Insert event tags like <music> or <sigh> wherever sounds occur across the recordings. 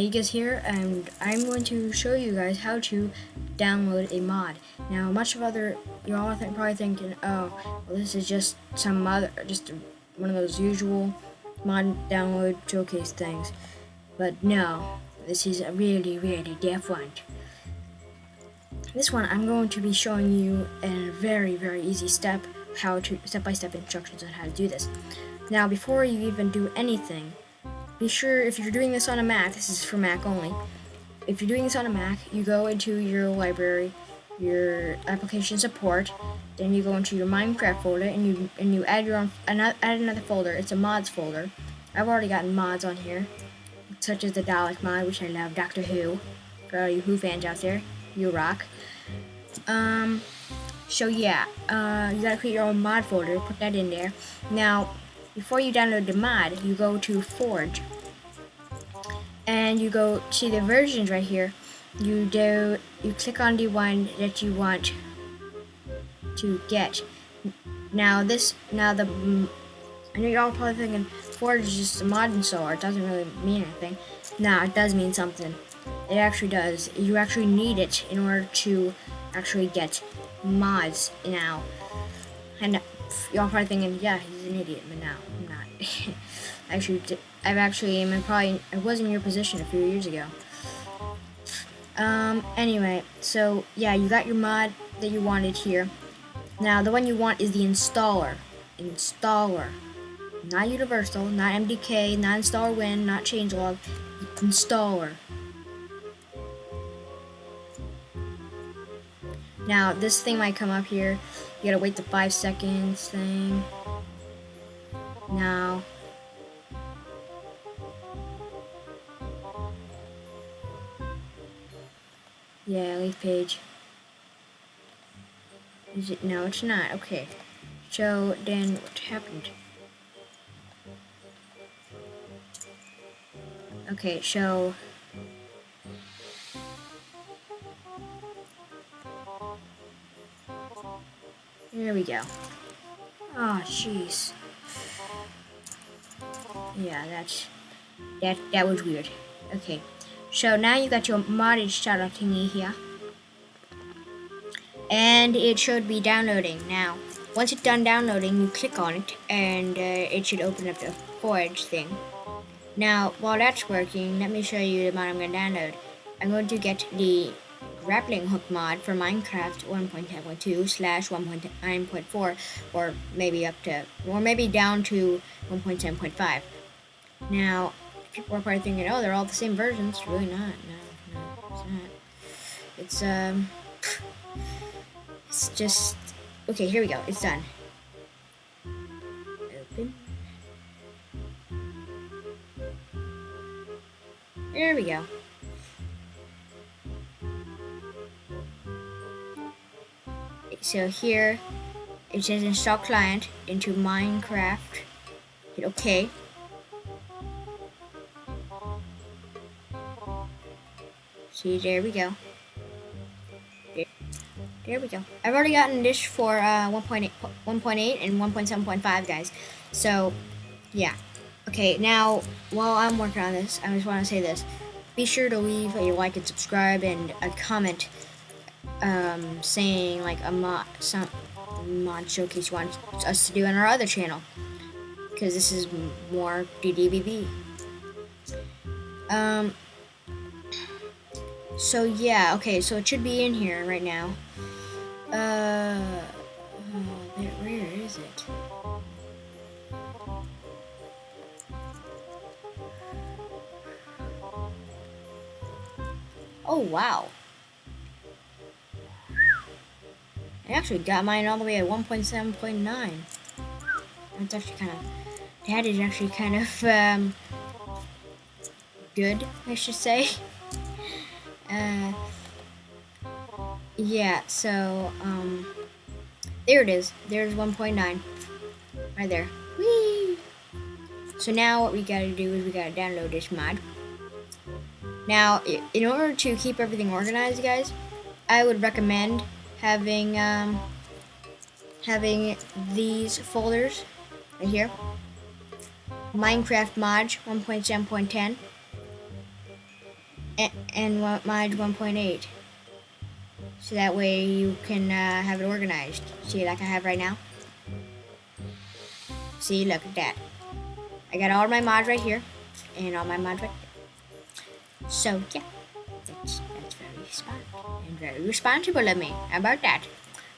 Aigas here, and I'm going to show you guys how to download a mod. Now, much of other, you're all th probably thinking, oh, well, this is just some other, just one of those usual mod download showcase things. But no, this is a really, really different. This one, I'm going to be showing you in a very, very easy step, how to, step-by-step -step instructions on how to do this. Now, before you even do anything, be sure if you're doing this on a Mac, this is for Mac only. If you're doing this on a Mac, you go into your library, your application support, then you go into your Minecraft folder and you and you add your own add another folder. It's a mods folder. I've already gotten mods on here, such as the Dalek mod, which I love, Doctor Who. For all you Who fans out there, you rock. Um, so yeah, uh, you gotta create your own mod folder, put that in there. Now, before you download the mod, you go to Forge. And you go to the versions right here. You do you click on the one that you want to get. Now this now the I know you're all probably thinking Forge is just a mod and installer. It doesn't really mean anything. Nah, it does mean something. It actually does. You actually need it in order to actually get mods now. And y'all probably thinking, yeah, he's an idiot, but now. <laughs> actually, I've actually, I'm probably, I was in your position a few years ago. Um, anyway, so, yeah, you got your mod that you wanted here. Now, the one you want is the installer. Installer. Not universal, not MDK, not installer win, not changelog. Installer. Now, this thing might come up here. You gotta wait the five seconds thing. Now. Yeah, leaf page. Is it? No, it's not. Okay. So, then what happened? Okay, so... There we go. Oh, jeez. Yeah, that's... That, that was weird. Okay. So now you got your modded startup thingy here. And it should be downloading. Now, once it's done downloading, you click on it, and uh, it should open up the Forge thing. Now, while that's working, let me show you the mod I'm going to download. I'm going to get the grappling hook mod for Minecraft 1.10.2 slash 1.9.4 or maybe up to or maybe down to 1.10.5 now people are probably thinking oh they're all the same versions. Really not. No no it's not. It's um it's just okay here we go. It's done. Open. There we go. So here it says install client into Minecraft. Hit OK. See, there we go. There, we go. I've already gotten this for uh, 1.8 1.8 and 1.7.5, guys. So, yeah. Okay, now, while I'm working on this, I just want to say this. Be sure to leave a like and subscribe and a comment um, saying like a mod, some mod showcase you want us to do on our other channel, because this is more DDBB. Um. So yeah, okay, so it should be in here right now. Uh, where is it? Oh wow. I actually got mine all the way at 1.7.9. That's actually kind of, that is actually kind of, um, good, I should say. <laughs> Uh, yeah, so, um, there it is. There's 1.9. Right there. Whee! So now what we gotta do is we gotta download this mod. Now, in order to keep everything organized, guys, I would recommend having um, having these folders right here. Minecraft mod 1.7.10. and, and mod 1.8. So that way you can uh, have it organized. See, like I have right now. See, look at that. I got all my mods right here, and all my mods right there. So, yeah, that's, that's very smart and very responsible of me. About that?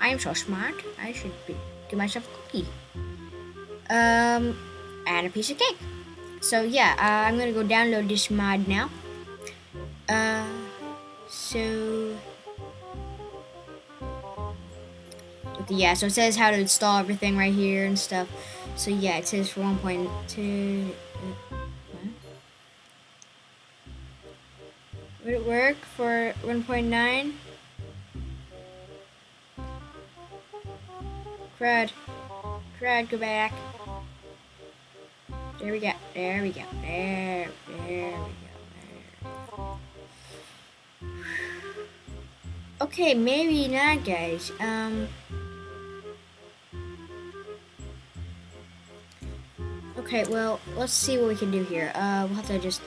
I am so smart, I should be, give myself a cookie. Um, and a piece of cake. So, yeah, uh, I'm gonna go download this mod now. Uh, so... yeah, so it says how to install everything right here and stuff. So yeah, it says for 1.2. Would it work for 1.9? Crud. Crud, go back. There we go. There we go. There. There we go. Okay, maybe not, guys. Um. Okay, well, let's see what we can do here. Uh, we'll have to just,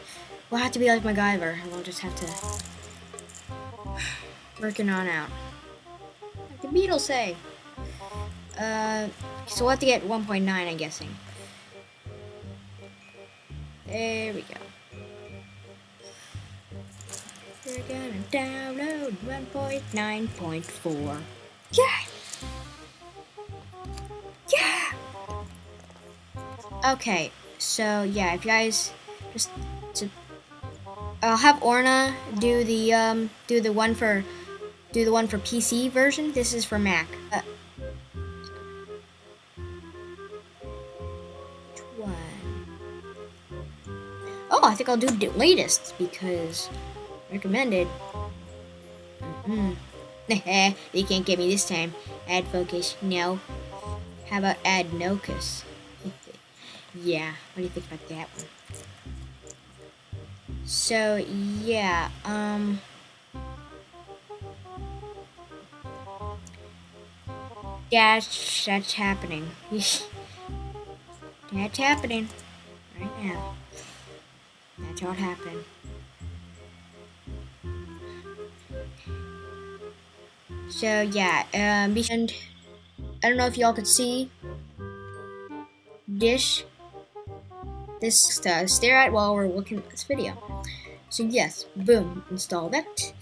we'll have to be like MacGyver, and we'll just have to, <sighs> working on out. Like the Beatles say. Uh, so we'll have to get 1.9, I'm guessing. There we go. Gonna download 1.9.4. Yeah! Yeah! Okay, so yeah, if you guys just to, I'll have Orna do the um do the one for do the one for PC version. This is for Mac. Uh, oh, I think I'll do the latest because recommended. <laughs> Mm -hmm. they can't get me this time. Add focus, no. How about add nocus? yeah, what do you think about that one? So, yeah, um... That's, that's happening. <laughs> that's happening. Right now. That's all happening. So, yeah, um, and I don't know if y'all could see this this to stare at while we're looking at this video. So yes, boom, install that.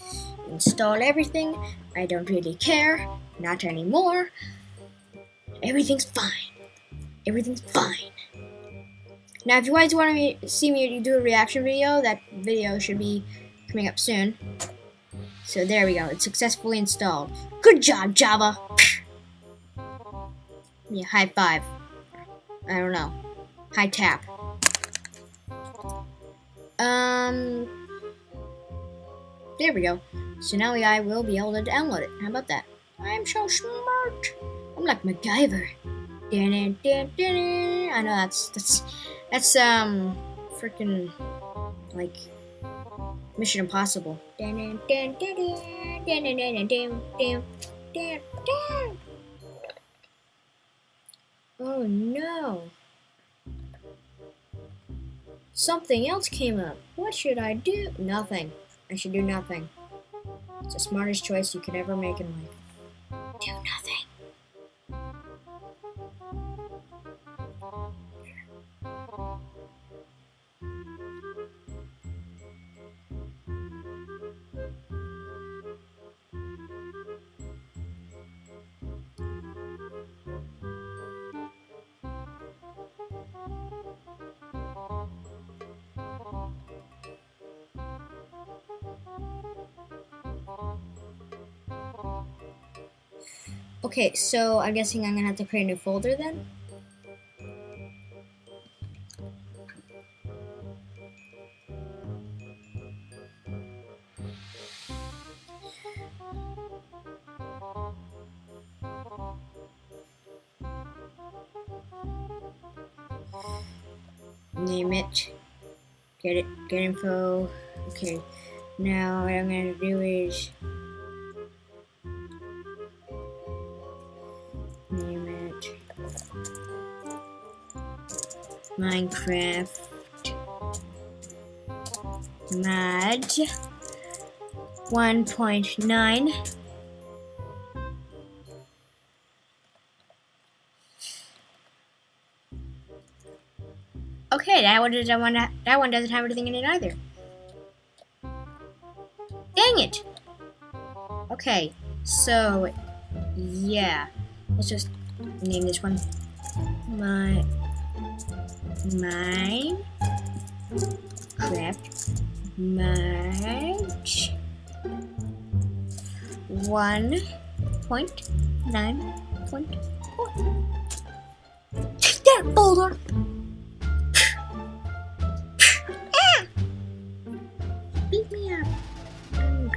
Install everything. I don't really care. Not anymore. Everything's fine. Everything's fine. Now, if you guys want to see me do a reaction video, that video should be coming up soon. So there we go. It's successfully installed. Good job, Java. Yeah, high five. I don't know. High tap. Um, there we go. So now I will be able to download it. How about that? I'm so smart. I'm like MacGyver. I know that's that's that's um freaking like Mission Impossible. Oh no. Something else came up. What should I do? Nothing. I should do nothing. It's the smartest choice you could ever make in life. Do nothing. Okay, so I'm guessing I'm gonna have to create a new folder then? Name it. Get it. Get info. Okay. Now what I'm gonna do is Minecraft mod 1.9 Okay, that one doesn't want that one doesn't have anything in it either. Dang it! Okay, so yeah, let's just name this one my mine craft match one point nine point four. Take that boulder! Ah! beat me up.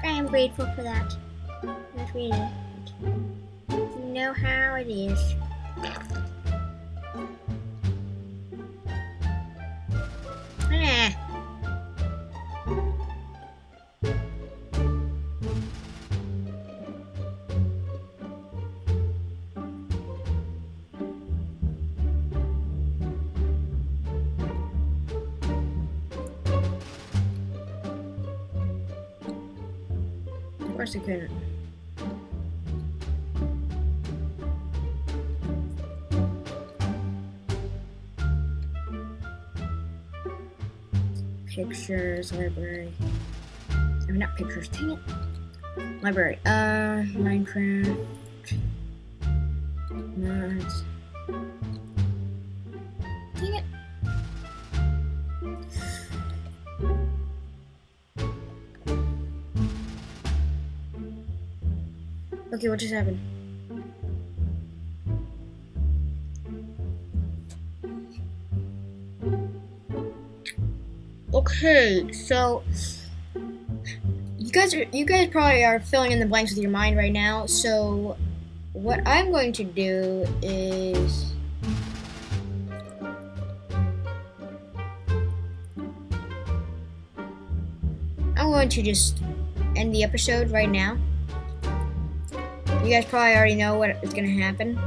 I'm, grateful for that. Not really. You know how it is. Pictures, library. I mean, not pictures, dang it. Library. Uh, Minecraft. Mods. Okay, what just happened? Okay, so you guys are you guys probably are filling in the blanks with your mind right now. So what I'm going to do is I'm going to just end the episode right now. You guys probably already know what is gonna happen.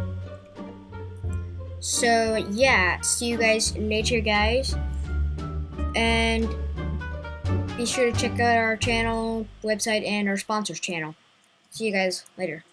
So yeah, see you guys later, guys. And be sure to check out our channel, website, and our sponsors channel. See you guys later.